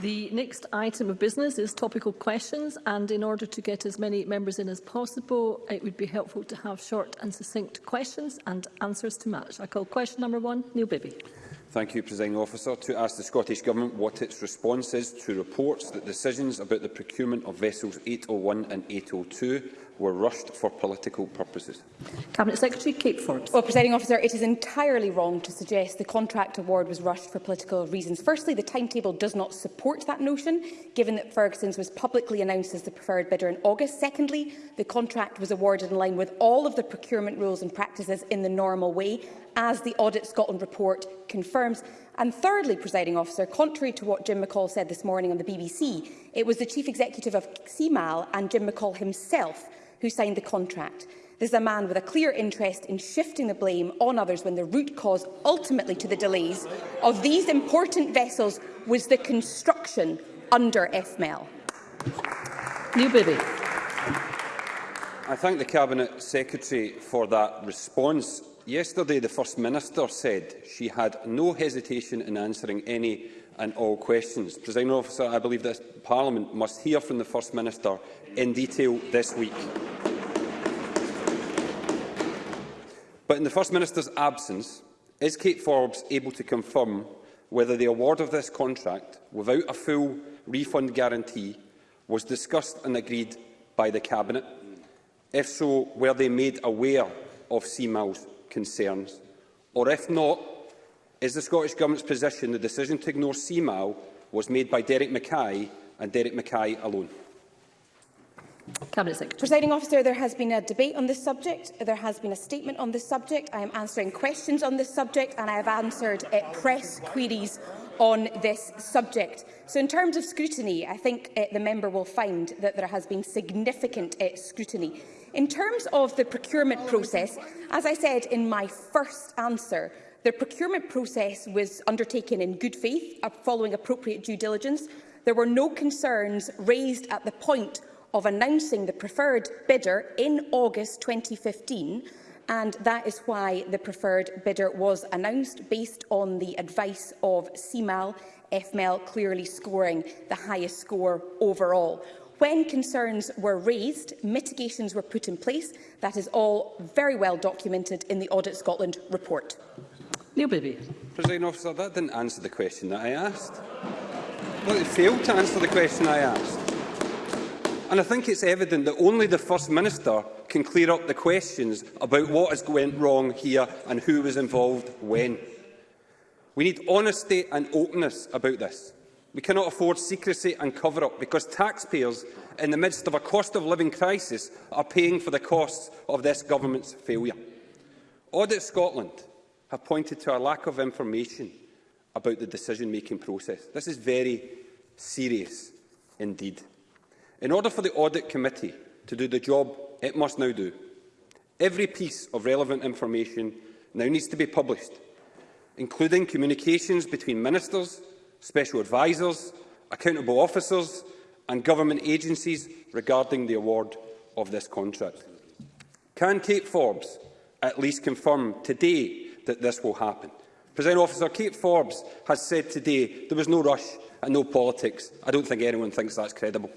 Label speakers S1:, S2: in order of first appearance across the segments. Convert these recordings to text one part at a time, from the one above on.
S1: The next item of business is topical questions and in order to get as many members in as possible, it would be helpful to have short and succinct questions and answers to match. I call question number one, Neil Bibby.
S2: Thank you, Presiding Officer. To ask the Scottish Government what its response is to reports that decisions about the procurement of vessels 801 and 802 were rushed for political purposes.
S1: Cabinet Secretary Kate Forbes.
S3: Well, Presiding Officer, it is entirely wrong to suggest the contract award was rushed for political reasons. Firstly, the timetable does not support that notion, given that Ferguson's was publicly announced as the preferred bidder in August. Secondly, the contract was awarded in line with all of the procurement rules and practices in the normal way, as the Audit Scotland report confirms. And thirdly, presiding officer, contrary to what Jim McCall said this morning on the BBC, it was the chief executive of CMAL and Jim McCall himself who signed the contract. This is a man with a clear interest in shifting the blame on others when the root cause ultimately to the delays of these important vessels was the construction under FML.
S1: New Bibby.
S2: I thank the Cabinet Secretary for that response. Yesterday, the First Minister said she had no hesitation in answering any and all questions. Presiding officer, I believe this Parliament must hear from the First Minister in detail this week. But in the First Minister's absence, is Kate Forbes able to confirm whether the award of this contract, without a full refund guarantee, was discussed and agreed by the Cabinet? If so, were they made aware of CMAL's concerns? Or if not, is the Scottish Government's position the decision to ignore CMAO was made by Derek Mackay and Derek Mackay alone?
S1: Cabinet Secretary.
S3: Presiding officer, there has been a debate on this subject. There has been a statement on this subject. I am answering questions on this subject and I have answered uh, press queries on this subject. So in terms of scrutiny, I think uh, the member will find that there has been significant uh, scrutiny. In terms of the procurement process, as I said in my first answer, the procurement process was undertaken in good faith uh, following appropriate due diligence. There were no concerns raised at the point of announcing the preferred bidder in August 2015 and that is why the preferred bidder was announced based on the advice of CMAL, FML clearly scoring the highest score overall. When concerns were raised, mitigations were put in place. That is all very well documented in the Audit Scotland report.
S1: Neil Bibby.
S2: President Officer, that didn't answer the question that I asked. Well, it failed to answer the question I asked. And I think it's evident that only the First Minister can clear up the questions about what has went wrong here and who was involved when. We need honesty and openness about this. We cannot afford secrecy and cover-up because taxpayers, in the midst of a cost-of-living crisis, are paying for the costs of this government's failure. Audit Scotland have pointed to a lack of information about the decision-making process. This is very serious indeed. In order for the Audit Committee to do the job it must now do, every piece of relevant information now needs to be published, including communications between ministers, special advisers, accountable officers and government agencies regarding the award of this contract. Can Kate Forbes at least confirm today that this will happen? President Officer, Kate Forbes has said today there was no rush and no politics. I don't think anyone thinks that's credible.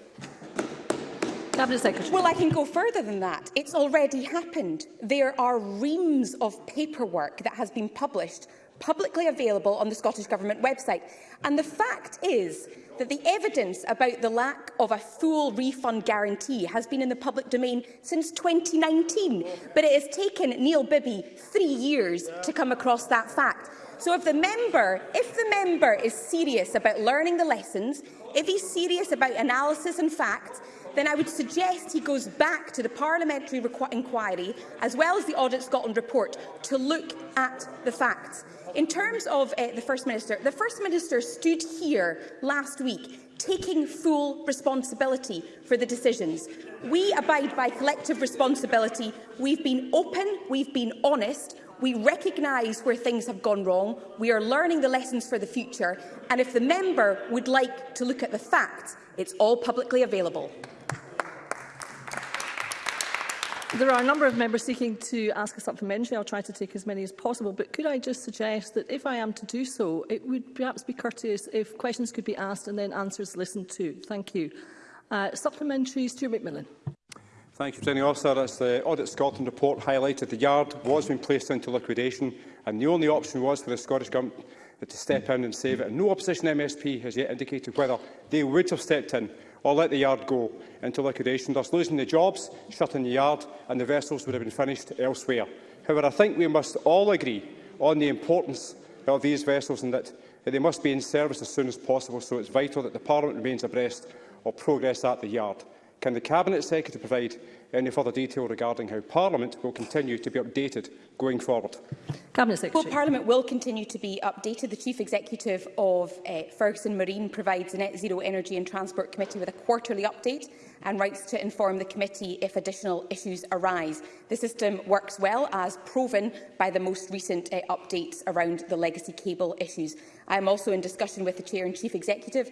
S1: Cabinet Secretary.
S3: Well, I can go further than that. It's already happened. There are reams of paperwork that has been published publicly available on the Scottish Government website. And the fact is that the evidence about the lack of a full refund guarantee has been in the public domain since 2019, but it has taken Neil Bibby three years to come across that fact. So if the member, if the member is serious about learning the lessons, if he's serious about analysis and facts, then I would suggest he goes back to the parliamentary inquiry, as well as the Audit Scotland report, to look at the facts. In terms of uh, the First Minister, the First Minister stood here last week taking full responsibility for the decisions. We abide by collective responsibility. We've been open, we've been honest, we recognise where things have gone wrong, we are learning the lessons for the future, and if the member would like to look at the facts, it's all publicly available.
S1: There are a number of members seeking to ask a supplementary. I'll try to take as many as possible, but could I just suggest that if I am to do so, it would perhaps be courteous if questions could be asked and then answers listened to. Thank you. Uh, supplementary, Stuart McMillan.
S4: Thank you, Presiding Officer. As the Audit Scotland report highlighted, the yard was being placed into liquidation and the only option was for the Scottish Government to step in and save it. And no opposition MSP has yet indicated whether they would have stepped in or let the yard go into liquidation, thus losing the jobs, shutting the yard and the vessels would have been finished elsewhere. However, I think we must all agree on the importance of these vessels and that, that they must be in service as soon as possible, so it's vital that the Parliament remains abreast of progress at the yard. Can the Cabinet Secretary provide any further detail regarding how Parliament will continue to be updated going forward?
S1: Cabinet Secretary.
S3: Well, Parliament will continue to be updated. The Chief Executive of uh, Ferguson Marine provides the Net Zero Energy and Transport Committee with a quarterly update and rights to inform the committee if additional issues arise. The system works well, as proven by the most recent uh, updates around the legacy cable issues. I am also in discussion with the Chair and Chief Executive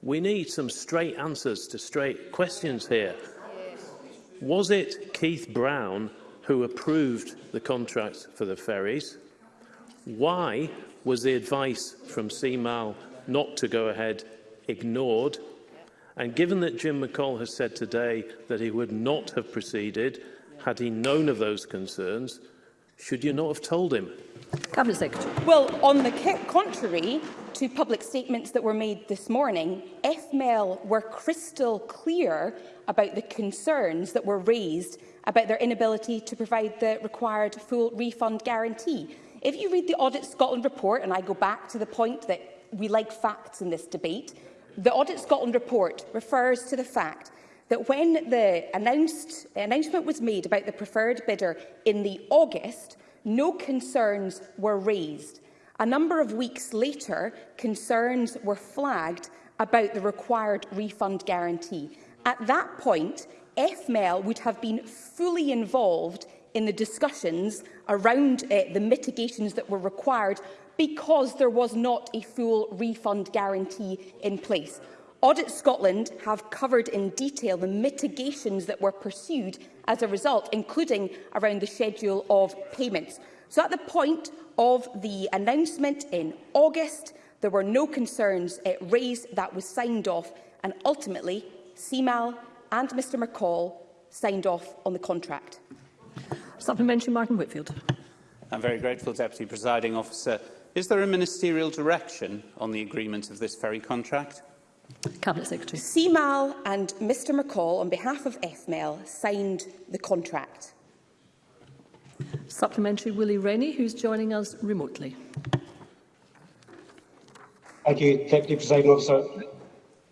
S3: We need
S5: some straight answers to straight questions here. Was it Keith Brown who approved the contract for the ferries? Why was the advice from CMAL not to go ahead ignored? And given that Jim McCall has said today that he would not have proceeded had he known of those concerns, Should you not have told him?
S3: Cabinet Secretary. Well, on the contrary to public statements that were made this morning, FML were crystal clear about the concerns that were raised about their inability to provide the required full refund guarantee. If you read the Audit Scotland report, and I go back to the point that we like facts in this debate, the Audit Scotland report refers to the fact that when the announced, the announcement was made about the preferred bidder in the August, no concerns were raised. A number of weeks later, concerns were flagged about the required refund guarantee. At that point, FMEL would have been fully involved in the discussions around uh, the mitigations that were required because there was not a full refund guarantee in place. Audit Scotland have covered in detail the mitigations that were pursued as a result, including around the schedule of payments. So at the point of the announcement in August, there were no concerns it eh, raised that was signed off and ultimately CMAL and Mr McCall signed off on the contract.
S1: Supplementary Martin Whitfield.
S6: I'm very grateful, Deputy Presiding Officer. Is there a ministerial direction on the agreement of this ferry contract?
S1: Cabinet Secretary.
S3: CMAL and Mr McCall, on behalf of FML, signed the contract.
S1: Supplementary Willie Rennie, who's joining us remotely.
S7: Thank you, Deputy Presiding Officer.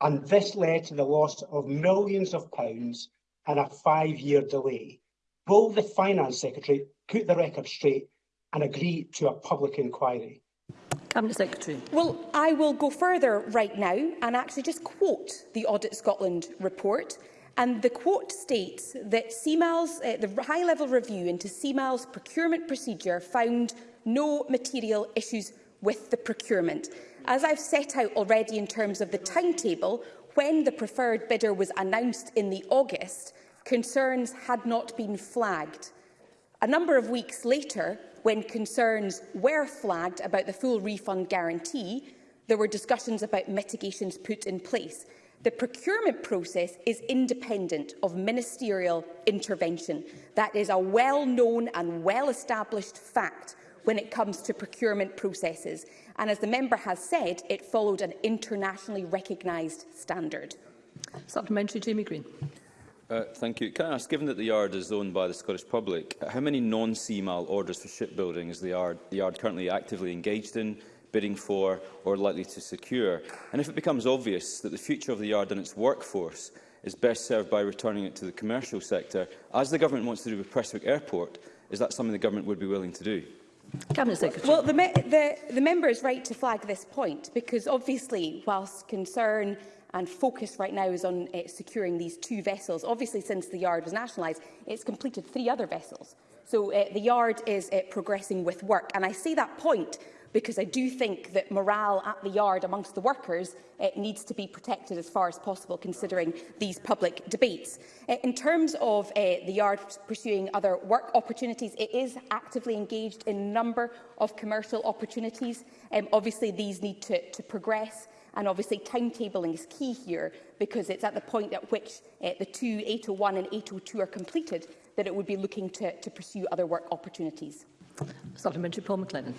S7: and this led to the loss of millions of pounds and a five-year delay. Will the Finance Secretary put the record straight and agree to a public inquiry?
S1: Cabinet Secretary.
S3: Well, I will go further right now and actually just quote the Audit Scotland report. And the quote states that CMAL's, uh, eh, the high-level review into CMAL's procurement procedure found no material issues with the procurement. As I've set out already in terms of the timetable, when the preferred bidder was announced in the August, concerns had not been flagged. A number of weeks later, when concerns were flagged about the full refund guarantee, there were discussions about mitigations put in place. The procurement process is independent of ministerial intervention. That is a well-known and well-established fact when it comes to procurement processes. And as the member has said, it followed an internationally recognised standard.
S1: Supplementary, Jamie Green.
S8: Uh, thank you. Can I ask, given that the yard is owned by the Scottish public, how many non-CMAL orders for shipbuilding is the yard, the yard currently actively engaged in, bidding for or likely to secure? And if it becomes obvious that the future of the yard and its workforce is best served by returning it to the commercial sector, as the government wants to do with Prestwick Airport, is that something the government would be willing to do?
S1: Cabinet Secretary.
S3: Well, the, me the, the member is right to flag this point because obviously, whilst concern and focus right now is on uh, securing these two vessels. Obviously, since the yard was nationalised, it's completed three other vessels. So uh, the yard is uh, progressing with work. And I say that point because I do think that morale at the yard amongst the workers uh, needs to be protected as far as possible, considering these public debates. Uh, in terms of uh, the yard pursuing other work opportunities, it is actively engaged in a number of commercial opportunities. Um, obviously, these need to, to progress. And obviously, timetabling is key here because it's at the point at which uh, the two 801 and 802 are completed that it would be looking to, to pursue other work opportunities.
S1: Supplementary Paul McLennan.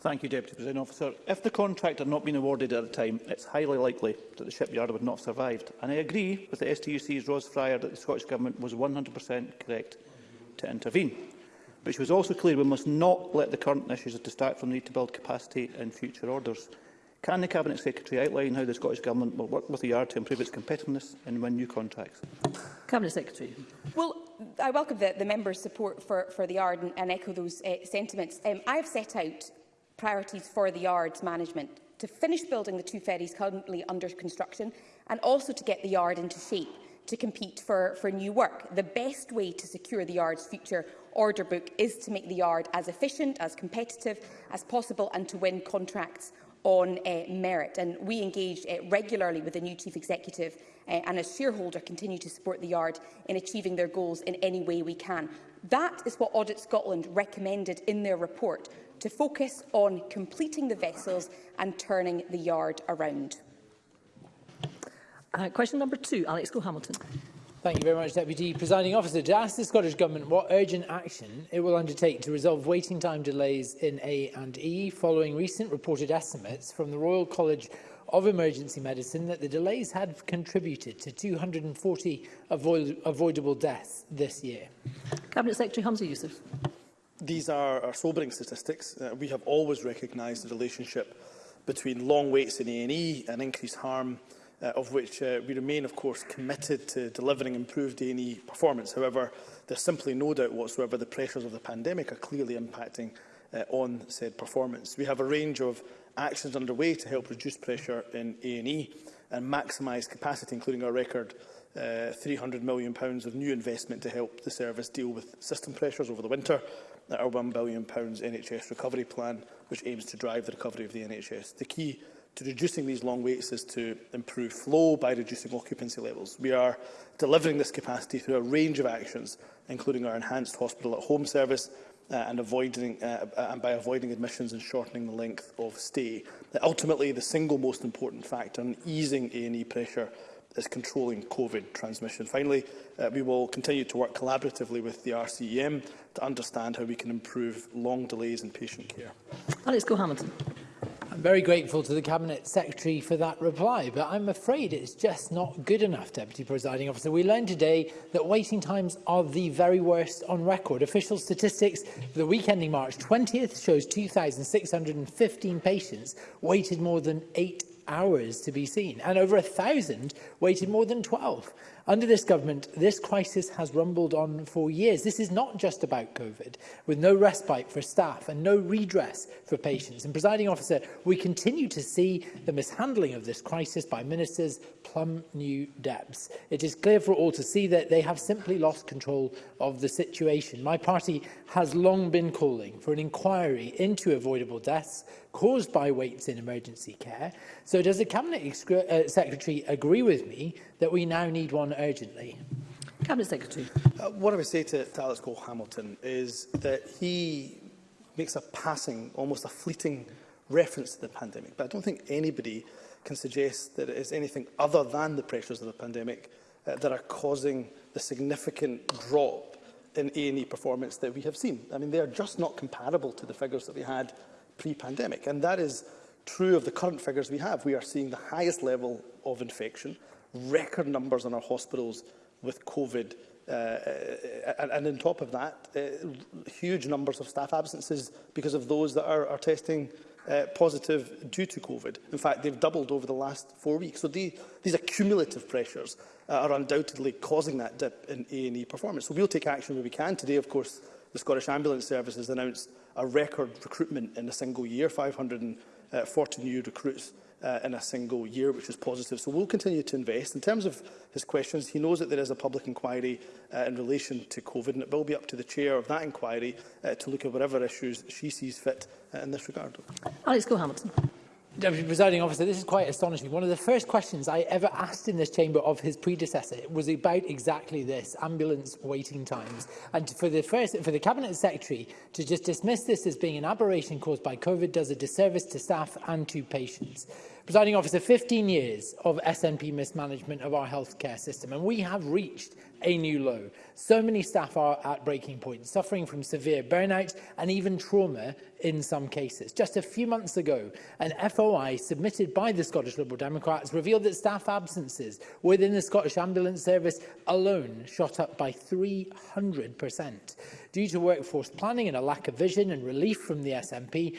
S9: Thank you, Deputy President Officer. If the contract had not been awarded at the time, it's highly likely that the shipyard would not have survived. And I agree with the STUC's Ros Fryer that the Scottish Government was 100% correct to intervene. But she was also clear we must not let the current issues distract from the need to build capacity in future orders. Can the Cabinet Secretary outline how the Scottish Government will work with the Yard e to improve its competitiveness and win new contracts?
S1: Cabinet Secretary.
S3: Well, I welcome the, the members' support for, for the Yard e and, and echo those uh, sentiments. Um, I have set out priorities for the Yard's e management to finish building the two ferries currently under construction and also to get the Yard into shape to compete for, for new work. The best way to secure the Yard's future order book is to make the Yard as efficient, as competitive as possible and to win contracts on uh, merit. And we engaged uh, regularly with the new chief executive uh, and as shareholder continue to support the Yard in achieving their goals in any way we can. That is what Audit Scotland recommended in their report, to focus on completing the vessels and turning the Yard around.
S1: Uh, question number two, Alex Go-Hamilton.
S10: Thank you very much, Deputy Presiding Officer. To ask the Scottish Government what urgent action it will undertake to resolve waiting time delays in A and E following recent reported estimates from the Royal College of Emergency Medicine that the delays had contributed to 240 avoid avoidable deaths this year.
S1: Cabinet Secretary Hamza Youssef.
S11: These are, are sobering statistics. Uh, we have always recognised the relationship between long waits in A&E and increased harm uh, of which uh, we remain, of course, committed to delivering improved A&E performance. However, there's simply no doubt whatsoever the pressures of the pandemic are clearly impacting uh, on said performance. We have a range of actions underway to help reduce pressure in A&E and maximise capacity, including our record uh, £300 million of new investment to help the service deal with system pressures over the winter, our £1 billion NHS recovery plan, which aims to drive the recovery of the NHS. The key to reducing these long waits is to improve flow by reducing occupancy levels. We are delivering this capacity through a range of actions, including our enhanced hospital at home service, uh, and, avoiding, uh, and by avoiding admissions and shortening the length of stay. Ultimately, the single most important factor in easing A&E pressure is controlling COVID transmission. Finally, uh, we will continue to work collaboratively with the RCEM to understand how we can improve long delays in patient care.
S1: Alex Go-Hamilton.
S10: I'm very grateful to the Cabinet Secretary for that reply, but I'm afraid it's just not good enough, Deputy Presiding Officer. We learned today that waiting times are the very worst on record. Official statistics for the week ending March 20th shows 2,615 patients waited more than eight hours to be seen, and over a thousand waited more than 12. Under this government, this crisis has rumbled on for years. This is not just about COVID, with no respite for staff and no redress for patients. And, presiding officer, we continue to see the mishandling of this crisis by ministers plumb new depths. It is clear for all to see that they have simply lost control of the situation. My party has long been calling for an inquiry into avoidable deaths caused by waits in emergency care. So does the Cabinet uh, Secretary agree with me that we now need one urgently.
S1: Cabinet Secretary.
S11: Uh, what I would say to, to Alex Cole Hamilton is that he makes a passing, almost a fleeting reference to the pandemic. But I don't think anybody can suggest that it is anything other than the pressures of the pandemic uh, that are causing the significant drop in A&E performance that we have seen. I mean, they are just not comparable to the figures that we had pre-pandemic. And that is true of the current figures we have. We are seeing the highest level of infection record numbers in our hospitals with COVID. Uh, and, uh, uh, and on top of that, uh, huge numbers of staff absences because of those that are, are testing uh, positive due to COVID. In fact, they've doubled over the last four weeks. So the, these accumulative pressures uh, are undoubtedly causing that dip in A&E performance. So we'll take action where we can. Today, of course, the Scottish Ambulance Service has announced a record recruitment in a single year, 540 uh, new recruits uh, in a single year, which is positive. So we'll continue to invest. In terms of his questions, he knows that there is a public inquiry uh, in relation to COVID, and it will be up to the chair of that inquiry uh, to look at whatever issues she sees fit uh, in this regard.
S1: Alex Go-Hamilton.
S10: Deputy Presiding Officer, this is quite astonishing. One of the first questions I ever asked in this chamber of his predecessor was about exactly this, ambulance waiting times. And for the, first, for the Cabinet Secretary to just dismiss this as being an aberration caused by COVID does a disservice to staff and to patients. Presiding Officer, 15 years of SNP mismanagement of our healthcare system, and we have reached a new low. So many staff are at breaking point, suffering from severe burnout and even trauma in some cases. Just a few months ago, an FOI submitted by the Scottish Liberal Democrats revealed that staff absences within the Scottish Ambulance Service alone shot up by 300%. Due to workforce planning and a lack of vision and relief from the SNP,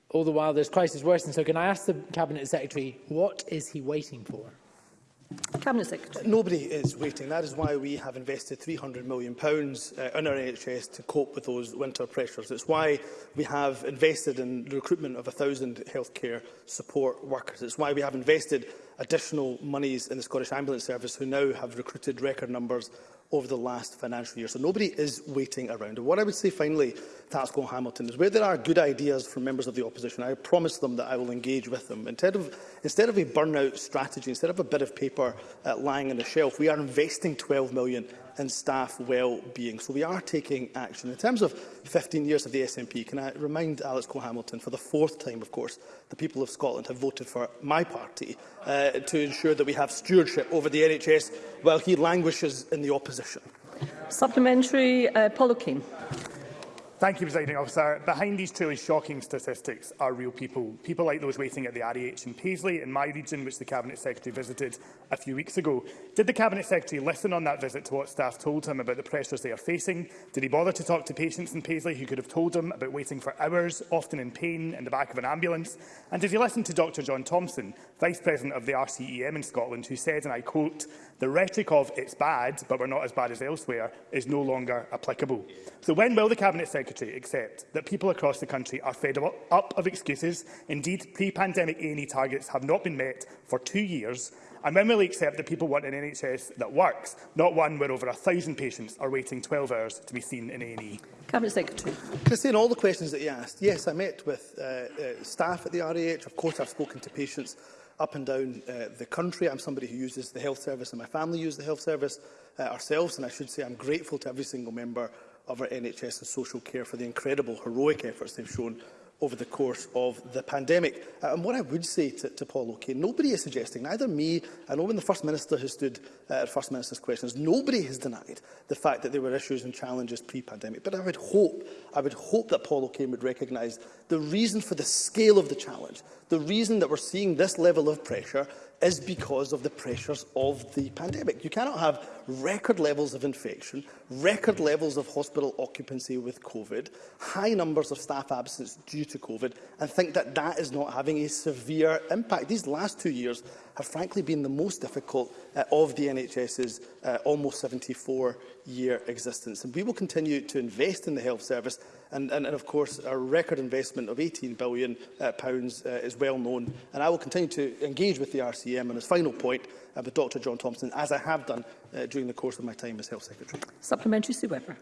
S10: All the while, this crisis worsens. So can I ask the Cabinet Secretary, what is he waiting for?
S1: Cabinet Secretary.
S11: Nobody is waiting. That is why we have invested £300 million uh, in our NHS to cope with those winter pressures. It's why we have invested in the recruitment of 1,000 healthcare support workers. It's why we have invested additional monies in the Scottish Ambulance Service, who now have recruited record numbers over the last financial year. So nobody is waiting around. And what I would say finally to Hamilton is where there are good ideas from members of the opposition, I promise them that I will engage with them. Instead of, instead of a burnout strategy, instead of a bit of paper uh, lying on a shelf, we are investing £12 million and staff well-being. So we are taking action. In terms of 15 years of the SNP, can I remind Alex Cole-Hamilton, for the fourth time, of course, the people of Scotland have voted for my party uh, to ensure that we have stewardship over the NHS while he languishes in the opposition.
S1: Supplementary, uh, Paul O'Kane.
S12: Thank you, Presiding Officer. Behind these truly shocking statistics are real people. People like those waiting at the REH in Paisley, in my region, which the Cabinet Secretary visited a few weeks ago. Did the Cabinet Secretary listen on that visit to what staff told him about the pressures they are facing? Did he bother to talk to patients in Paisley who could have told him about waiting for hours, often in pain, in the back of an ambulance? And did he listen to Dr John Thompson, Vice President of the RCEM in Scotland, who said, and I quote, the rhetoric of it's bad, but we're not as bad as elsewhere, is no longer applicable? Yeah. So when will the Cabinet Secretary accept that people across the country are fed up of excuses? Indeed, pre-pandemic A&E targets have not been met for two years. And when will he accept that people want an NHS that works, not one where over 1,000 patients are waiting 12 hours to be seen in A&E?
S1: Cabinet Secretary.
S11: in all the questions that you asked, yes, I met with uh, uh, staff at the RAH. Of course, I've spoken to patients up and down uh, the country. I'm somebody who uses the health service and my family use the health service uh, ourselves and I should say I'm grateful to every single member of our NHS and social care for the incredible heroic efforts they've shown over the course of the pandemic. Uh, and what I would say to, to Paul O'Kane, nobody is suggesting, neither me, I know when the First Minister has stood uh, at First Minister's questions, nobody has denied the fact that there were issues and challenges pre-pandemic. But I would hope, I would hope that Paul O'Kane would recognise the reason for the scale of the challenge, the reason that we're seeing this level of pressure is because of the pressures of the pandemic. You cannot have record levels of infection, record hmm. levels of hospital occupancy with COVID, high numbers of staff absence due to COVID, and think that that is not having a severe impact. These last two years have frankly been the most difficult uh, of the NHS's uh, almost 74-year existence. And we will continue to invest in the health service and, and, and of course our record investment of £18 billion uh, pounds, uh, is well known and I will continue to engage with the RCM on his final point uh, with Dr John Thompson as I have done uh, during the course of my time as Health Secretary.
S1: Supplementary, Sue Webber.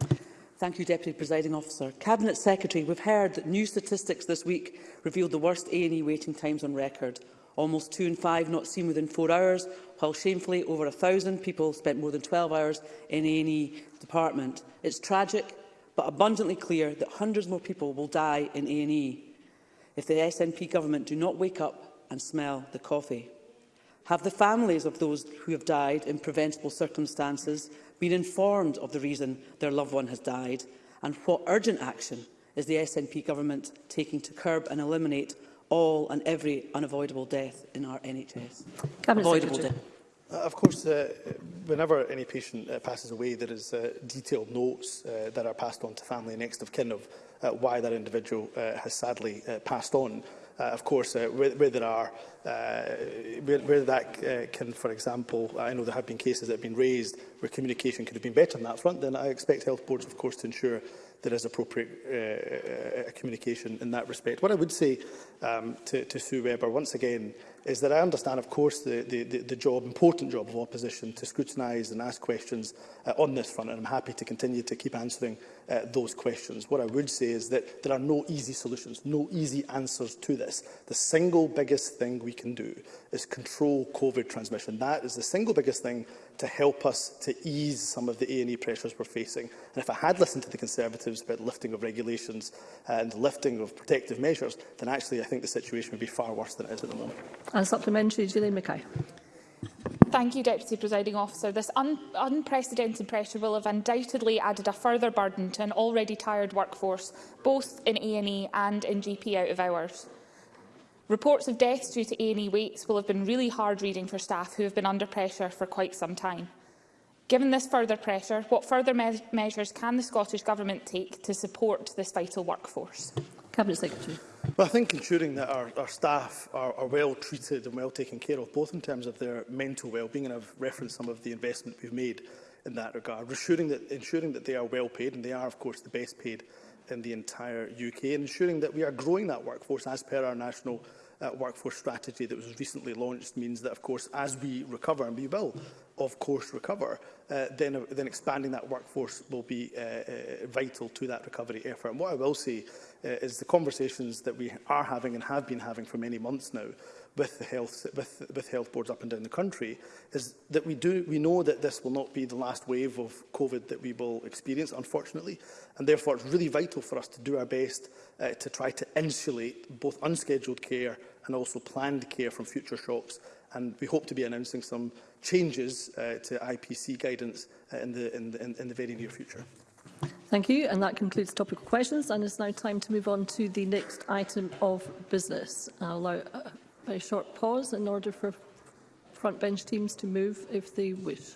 S13: Thank you, Deputy Presiding Officer. Cabinet Secretary, we've heard that new statistics this week revealed the worst A&E waiting times on record. Almost two in five not seen within four hours, while shamefully over 1,000 people spent more than 12 hours in A&E department. It's tragic, but abundantly clear that hundreds more people will die in A&E if the SNP government do not wake up and smell the coffee. Have the families of those who have died in preventable circumstances been informed of the reason their loved one has died? And what urgent action is the SNP government taking to curb and eliminate all and every unavoidable death in our NHS?
S11: Uh, of course, uh, whenever any patient uh, passes away, there is uh, detailed notes uh, that are passed on to family next of kin of uh, why that individual uh, has sadly uh, passed on uh, of course, uh, where, where there are, uh, where, where that uh, can, for example, uh, I know there have been cases that have been raised where communication could have been better on that front, then I expect health boards, of course, to ensure there is appropriate uh, uh, uh communication in that respect. What I would say um, to, to Sue Webber, once again, is that I understand, of course, the, the, the job, important job of opposition to scrutinise and ask questions uh, on this front, and I'm happy to continue to keep answering uh, those questions. What I would say is that there are no easy solutions, no easy answers to this. The single biggest thing we can do is control COVID transmission. That is the single biggest thing to help us to ease some of the A&E pressures we're facing. And if I had listened to the Conservatives about lifting of regulations and lifting of protective measures, then actually I think the situation would be far worse than it is at the moment.
S1: And supplementary, Gillian Mackay.
S14: Thank you, Deputy Presiding Officer. This un unprecedented pressure will have undoubtedly added a further burden to an already tired workforce, both in A&E and in GP out of hours. Reports of deaths due to A&E waits will have been really hard reading for staff who have been under pressure for quite some time. Given this further pressure, what further me measures can the Scottish Government take to support this vital workforce?
S1: Cabinet Secretary.
S11: Well, I think ensuring that our, our staff are, are well treated and well taken care of, both in terms of their mental well-being, and I've referenced some of the investment we've made in that regard, ensuring that, ensuring that they are well paid, and they are, of course, the best paid in the entire UK, and ensuring that we are growing that workforce as per our national uh, workforce strategy that was recently launched means that, of course, as we recover, and we will, of course, recover, uh, then, uh, then expanding that workforce will be uh, uh, vital to that recovery effort. And what I will say uh, is the conversations that we are having and have been having for many months now with the health with with health boards up and down the country is that we do we know that this will not be the last wave of covid that we will experience unfortunately and therefore it's really vital for us to do our best uh, to try to insulate both unscheduled care and also planned care from future shocks. And we hope to be announcing some changes uh, to IPC guidance uh, in, the, in, the, in the very near future.
S1: Thank you. And that concludes topical questions. And it's now time to move on to the next item of business. I'll allow a very short pause in order for front bench teams to move if they wish.